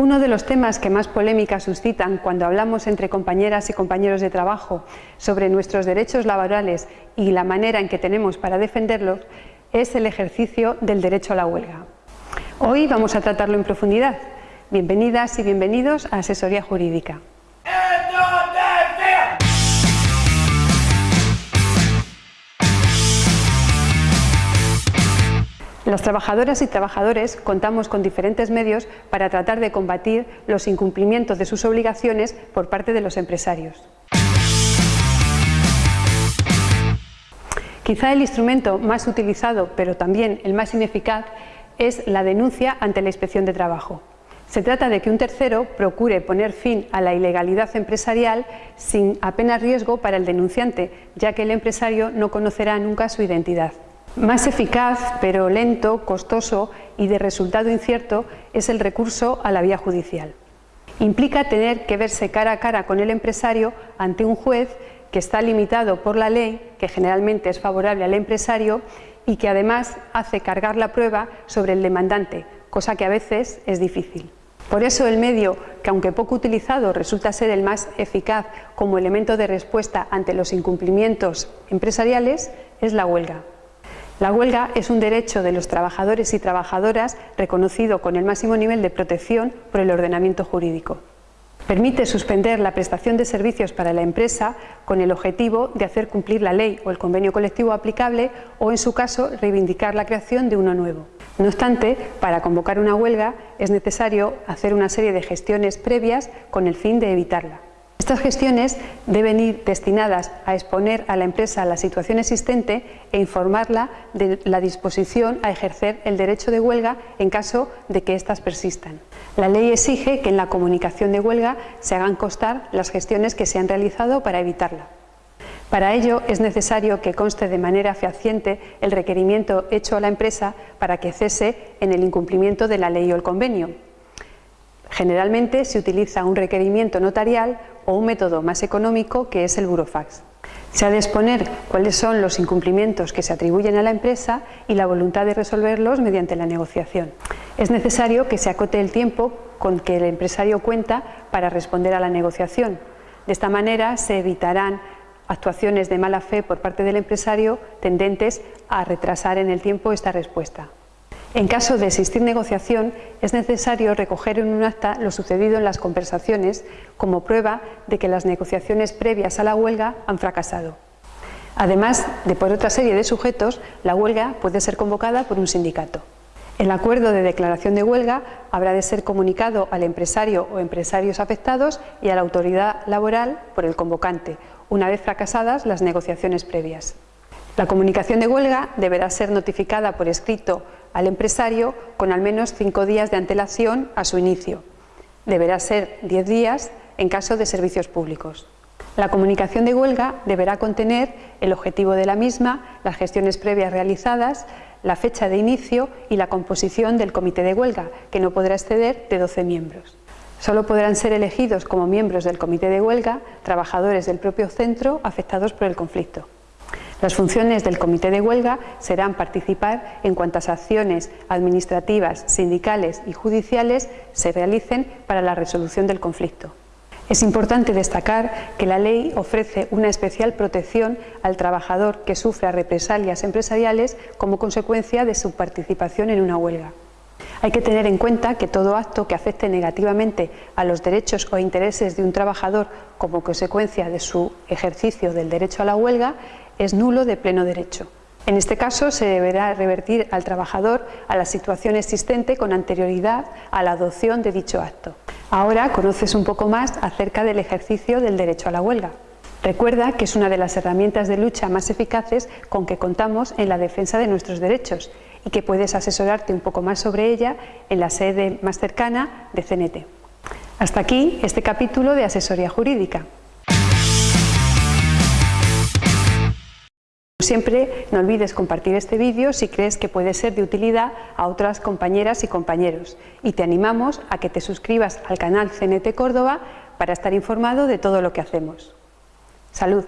Uno de los temas que más polémica suscitan cuando hablamos entre compañeras y compañeros de trabajo sobre nuestros derechos laborales y la manera en que tenemos para defenderlos es el ejercicio del derecho a la huelga. Hoy vamos a tratarlo en profundidad. Bienvenidas y bienvenidos a Asesoría Jurídica. Las trabajadoras y trabajadores contamos con diferentes medios para tratar de combatir los incumplimientos de sus obligaciones por parte de los empresarios. Quizá el instrumento más utilizado, pero también el más ineficaz, es la denuncia ante la Inspección de Trabajo. Se trata de que un tercero procure poner fin a la ilegalidad empresarial sin apenas riesgo para el denunciante, ya que el empresario no conocerá nunca su identidad. Más eficaz, pero lento, costoso y de resultado incierto es el recurso a la vía judicial. Implica tener que verse cara a cara con el empresario ante un juez que está limitado por la ley, que generalmente es favorable al empresario y que además hace cargar la prueba sobre el demandante, cosa que a veces es difícil. Por eso el medio, que aunque poco utilizado resulta ser el más eficaz como elemento de respuesta ante los incumplimientos empresariales, es la huelga. La huelga es un derecho de los trabajadores y trabajadoras reconocido con el máximo nivel de protección por el ordenamiento jurídico. Permite suspender la prestación de servicios para la empresa con el objetivo de hacer cumplir la ley o el convenio colectivo aplicable o, en su caso, reivindicar la creación de uno nuevo. No obstante, para convocar una huelga es necesario hacer una serie de gestiones previas con el fin de evitarla. Estas gestiones deben ir destinadas a exponer a la empresa la situación existente e informarla de la disposición a ejercer el derecho de huelga en caso de que éstas persistan. La ley exige que en la comunicación de huelga se hagan constar las gestiones que se han realizado para evitarla. Para ello es necesario que conste de manera fehaciente el requerimiento hecho a la empresa para que cese en el incumplimiento de la ley o el convenio, Generalmente se utiliza un requerimiento notarial o un método más económico que es el burofax. Se ha de exponer cuáles son los incumplimientos que se atribuyen a la empresa y la voluntad de resolverlos mediante la negociación. Es necesario que se acote el tiempo con que el empresario cuenta para responder a la negociación. De esta manera se evitarán actuaciones de mala fe por parte del empresario tendentes a retrasar en el tiempo esta respuesta. En caso de existir negociación, es necesario recoger en un acta lo sucedido en las conversaciones como prueba de que las negociaciones previas a la huelga han fracasado. Además de por otra serie de sujetos, la huelga puede ser convocada por un sindicato. El acuerdo de declaración de huelga habrá de ser comunicado al empresario o empresarios afectados y a la autoridad laboral por el convocante, una vez fracasadas las negociaciones previas. La comunicación de huelga deberá ser notificada por escrito al empresario con al menos cinco días de antelación a su inicio. Deberá ser diez días en caso de servicios públicos. La comunicación de huelga deberá contener el objetivo de la misma, las gestiones previas realizadas, la fecha de inicio y la composición del comité de huelga, que no podrá exceder de 12 miembros. Solo podrán ser elegidos como miembros del comité de huelga trabajadores del propio centro afectados por el conflicto. Las funciones del comité de huelga serán participar en cuantas acciones administrativas, sindicales y judiciales se realicen para la resolución del conflicto. Es importante destacar que la ley ofrece una especial protección al trabajador que sufra represalias empresariales como consecuencia de su participación en una huelga. Hay que tener en cuenta que todo acto que afecte negativamente a los derechos o intereses de un trabajador como consecuencia de su ejercicio del derecho a la huelga es nulo de pleno derecho. En este caso se deberá revertir al trabajador a la situación existente con anterioridad a la adopción de dicho acto. Ahora conoces un poco más acerca del ejercicio del derecho a la huelga. Recuerda que es una de las herramientas de lucha más eficaces con que contamos en la defensa de nuestros derechos y que puedes asesorarte un poco más sobre ella en la sede más cercana de CNT. Hasta aquí este capítulo de Asesoría Jurídica. Siempre no olvides compartir este vídeo si crees que puede ser de utilidad a otras compañeras y compañeros y te animamos a que te suscribas al canal CNT Córdoba para estar informado de todo lo que hacemos. ¡Salud!